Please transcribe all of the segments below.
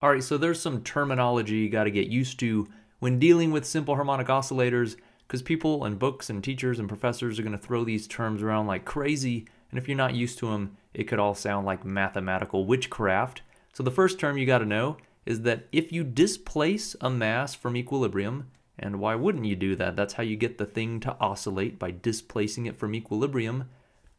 All right, so there's some terminology you got to get used to when dealing with simple harmonic oscillators because people and books and teachers and professors are going to throw these terms around like crazy. And if you're not used to them, it could all sound like mathematical witchcraft. So the first term you got to know is that if you displace a mass from equilibrium, and why wouldn't you do that? That's how you get the thing to oscillate by displacing it from equilibrium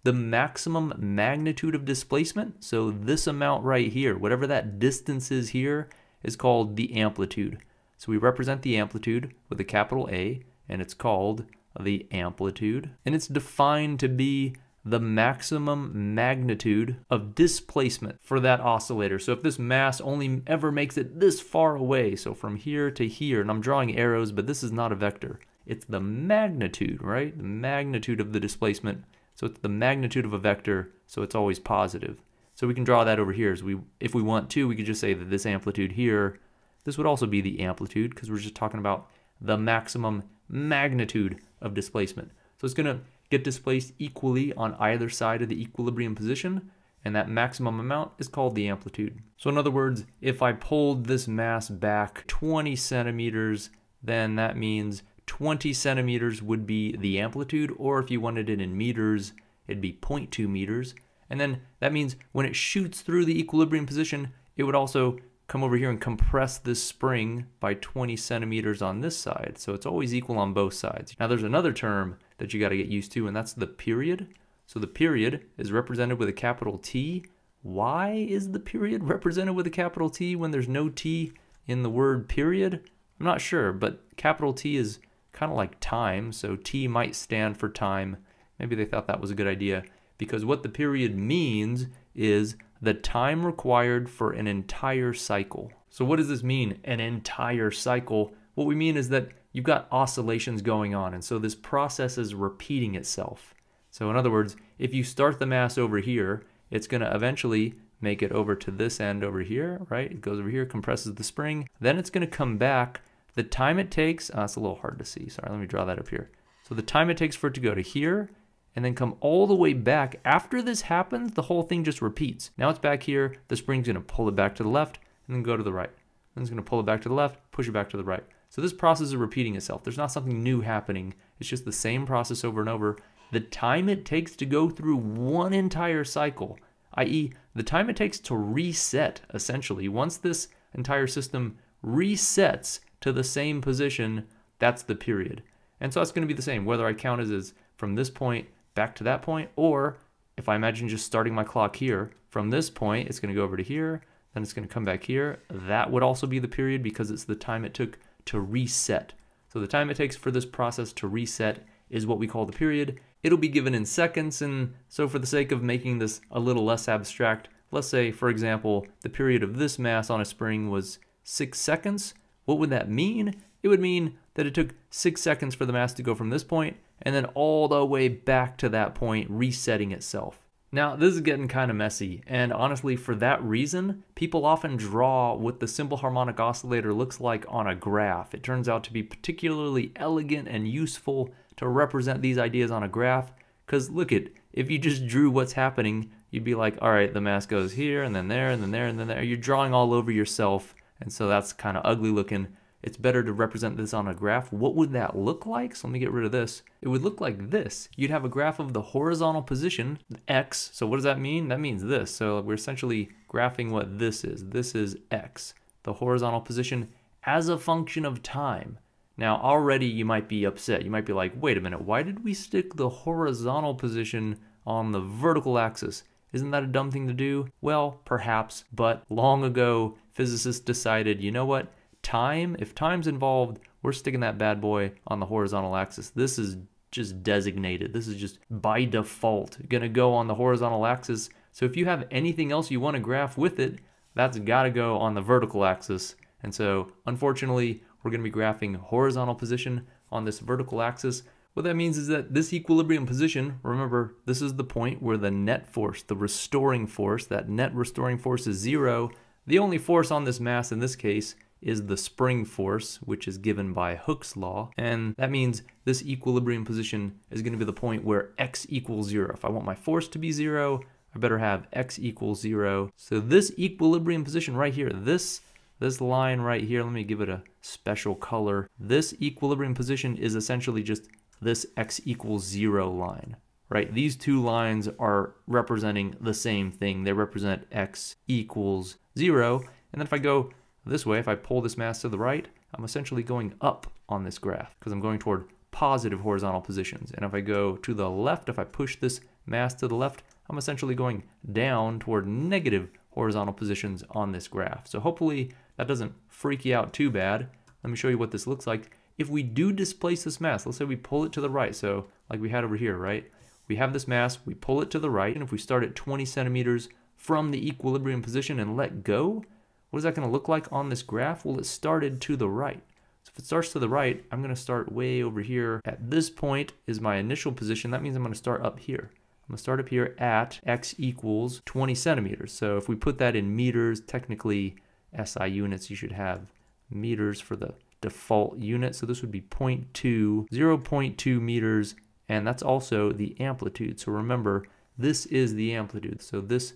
the maximum magnitude of displacement, so this amount right here, whatever that distance is here, is called the amplitude. So we represent the amplitude with a capital A, and it's called the amplitude. And it's defined to be the maximum magnitude of displacement for that oscillator. So if this mass only ever makes it this far away, so from here to here, and I'm drawing arrows, but this is not a vector. It's the magnitude, right? The magnitude of the displacement so it's the magnitude of a vector, so it's always positive. So we can draw that over here. So we, if we want to, we could just say that this amplitude here, this would also be the amplitude because we're just talking about the maximum magnitude of displacement. So it's going to get displaced equally on either side of the equilibrium position, and that maximum amount is called the amplitude. So in other words, if I pulled this mass back 20 centimeters, then that means 20 centimeters would be the amplitude, or if you wanted it in meters, it'd be 0.2 meters. And then that means when it shoots through the equilibrium position, it would also come over here and compress this spring by 20 centimeters on this side. So it's always equal on both sides. Now there's another term that you got to get used to, and that's the period. So the period is represented with a capital T. Why is the period represented with a capital T when there's no T in the word period? I'm not sure, but capital T is kind of like time. So T might stand for time. Maybe they thought that was a good idea because what the period means is the time required for an entire cycle. So what does this mean, an entire cycle? What we mean is that you've got oscillations going on, and so this process is repeating itself. So in other words, if you start the mass over here, it's going to eventually make it over to this end over here, right? It goes over here, compresses the spring. Then it's going to come back the time it takes, uh, it's a little hard to see. Sorry, let me draw that up here. So the time it takes for it to go to here and then come all the way back. After this happens, the whole thing just repeats. Now it's back here. The spring's going to pull it back to the left and then go to the right. Then it's going to pull it back to the left, push it back to the right. So this process is repeating itself. There's not something new happening. It's just the same process over and over. The time it takes to go through one entire cycle, i.e., the time it takes to reset, essentially, once this entire system resets to the same position, that's the period. And so it's going to be the same, whether I count as, as from this point back to that point, or if I imagine just starting my clock here, from this point, it's going to go over to here, then it's going to come back here. That would also be the period because it's the time it took to reset. So the time it takes for this process to reset is what we call the period. It'll be given in seconds, and so for the sake of making this a little less abstract, let's say, for example, the period of this mass on a spring was six seconds. What would that mean? It would mean that it took six seconds for the mass to go from this point and then all the way back to that point, resetting itself. Now, this is getting kind of messy, and honestly, for that reason, people often draw what the simple harmonic oscillator looks like on a graph. It turns out to be particularly elegant and useful to represent these ideas on a graph, because look at, if you just drew what's happening, you'd be like, all right, the mass goes here, and then there, and then there, and then there. You're drawing all over yourself, and so that's kind of ugly looking. It's better to represent this on a graph. What would that look like? So let me get rid of this. It would look like this. You'd have a graph of the horizontal position, x. So what does that mean? That means this. So we're essentially graphing what this is. This is x, the horizontal position as a function of time. Now already you might be upset. You might be like, wait a minute, why did we stick the horizontal position on the vertical axis? Isn't that a dumb thing to do? Well, perhaps, but long ago physicists decided, you know what? Time, if time's involved, we're sticking that bad boy on the horizontal axis. This is just designated. This is just by default going to go on the horizontal axis. So if you have anything else you want to graph with it, that's got to go on the vertical axis. And so unfortunately, we're going to be graphing horizontal position on this vertical axis. What that means is that this equilibrium position, remember, this is the point where the net force, the restoring force, that net restoring force is zero. The only force on this mass in this case is the spring force, which is given by Hooke's law. And that means this equilibrium position is going to be the point where x equals zero. If I want my force to be zero, I better have x equals zero. So this equilibrium position right here, this this line right here, let me give it a special color. This equilibrium position is essentially just this x equals zero line, right? These two lines are representing the same thing. They represent x equals zero. And then if I go this way, if I pull this mass to the right, I'm essentially going up on this graph because I'm going toward positive horizontal positions. And if I go to the left, if I push this mass to the left, I'm essentially going down toward negative horizontal positions on this graph. So hopefully that doesn't freak you out too bad. Let me show you what this looks like. If we do displace this mass, let's say we pull it to the right, so like we had over here, right? We have this mass, we pull it to the right, and if we start at 20 centimeters from the equilibrium position and let go, what is that going to look like on this graph? Well, it started to the right. So if it starts to the right, I'm going to start way over here. At this point is my initial position. That means I'm going to start up here. I'm going to start up here at x equals 20 centimeters. So if we put that in meters, technically SI units, you should have meters for the default unit. So this would be 0.2, 0.2 meters, and that's also the amplitude. So remember, this is the amplitude. So this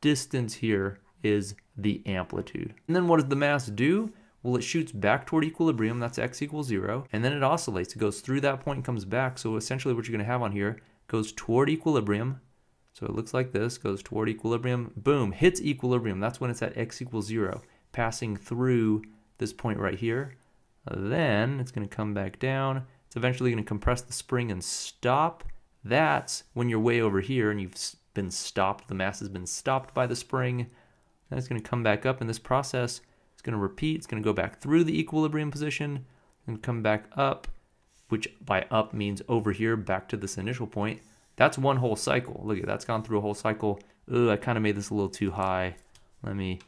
distance here is the amplitude. And then what does the mass do? Well, it shoots back toward equilibrium, that's x equals zero, and then it oscillates. It goes through that point and comes back. So essentially what you're gonna have on here goes toward equilibrium. So it looks like this, goes toward equilibrium, boom, hits equilibrium. That's when it's at x equals zero, passing through this point right here. Then it's gonna come back down. It's eventually gonna compress the spring and stop. That's when you're way over here and you've been stopped, the mass has been stopped by the spring. Then it's gonna come back up in this process. It's gonna repeat, it's gonna go back through the equilibrium position and come back up, which by up means over here back to this initial point. That's one whole cycle. Look at that's gone through a whole cycle. Ugh, I kind of made this a little too high. Let me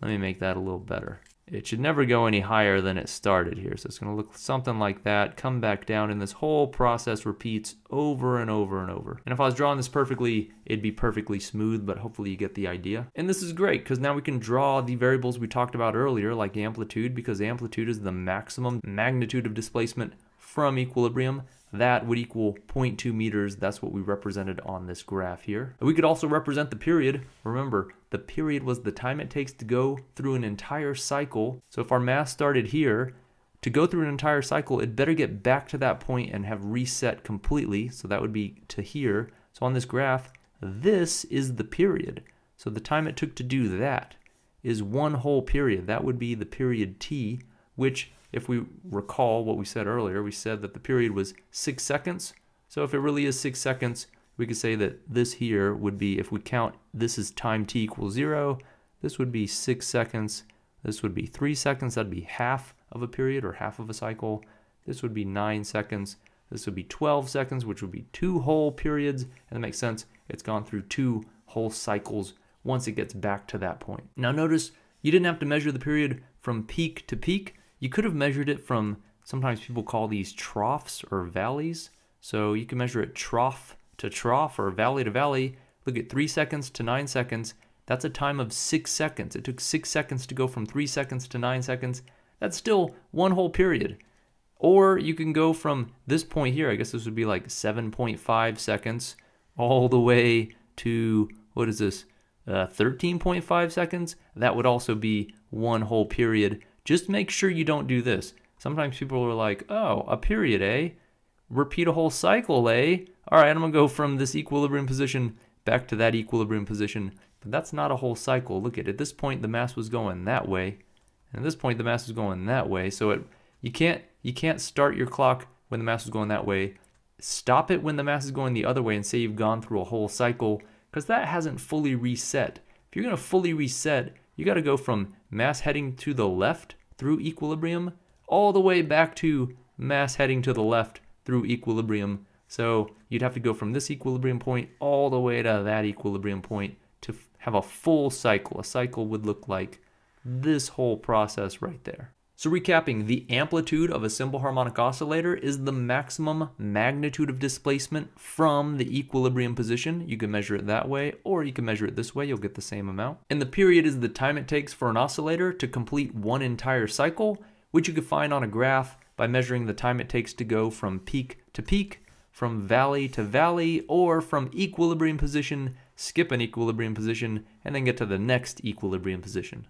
let me make that a little better. It should never go any higher than it started here. So it's going to look something like that, come back down, and this whole process repeats over and over and over. And if I was drawing this perfectly, it'd be perfectly smooth, but hopefully you get the idea. And this is great because now we can draw the variables we talked about earlier, like amplitude, because amplitude is the maximum magnitude of displacement from equilibrium that would equal 0.2 meters. That's what we represented on this graph here. We could also represent the period. Remember, the period was the time it takes to go through an entire cycle. So if our mass started here, to go through an entire cycle, it better get back to that point and have reset completely. So that would be to here. So on this graph, this is the period. So the time it took to do that is one whole period. That would be the period t, which if we recall what we said earlier, we said that the period was six seconds. So if it really is six seconds, we could say that this here would be, if we count this is time t equals zero, this would be six seconds, this would be three seconds, that'd be half of a period or half of a cycle. This would be nine seconds, this would be 12 seconds, which would be two whole periods, and that makes sense. It's gone through two whole cycles once it gets back to that point. Now notice you didn't have to measure the period from peak to peak. You could have measured it from, sometimes people call these troughs or valleys. So you can measure it trough to trough or valley to valley. Look at three seconds to nine seconds. That's a time of six seconds. It took six seconds to go from three seconds to nine seconds. That's still one whole period. Or you can go from this point here, I guess this would be like 7.5 seconds, all the way to, what is this, uh, 13.5 seconds? That would also be one whole period. Just make sure you don't do this. Sometimes people are like, oh, a period, eh? Repeat a whole cycle, eh? All right, I'm gonna go from this equilibrium position back to that equilibrium position. But that's not a whole cycle. Look at, it. at this point, the mass was going that way. And at this point, the mass was going that way. So it, you can't you can't start your clock when the mass is going that way. Stop it when the mass is going the other way and say you've gone through a whole cycle because that hasn't fully reset. If you're to fully reset, you got to go from mass heading to the left through equilibrium all the way back to mass heading to the left through equilibrium. So you'd have to go from this equilibrium point all the way to that equilibrium point to have a full cycle. A cycle would look like this whole process right there. So recapping, the amplitude of a simple harmonic oscillator is the maximum magnitude of displacement from the equilibrium position. You can measure it that way, or you can measure it this way, you'll get the same amount. And the period is the time it takes for an oscillator to complete one entire cycle, which you can find on a graph by measuring the time it takes to go from peak to peak, from valley to valley, or from equilibrium position, skip an equilibrium position, and then get to the next equilibrium position.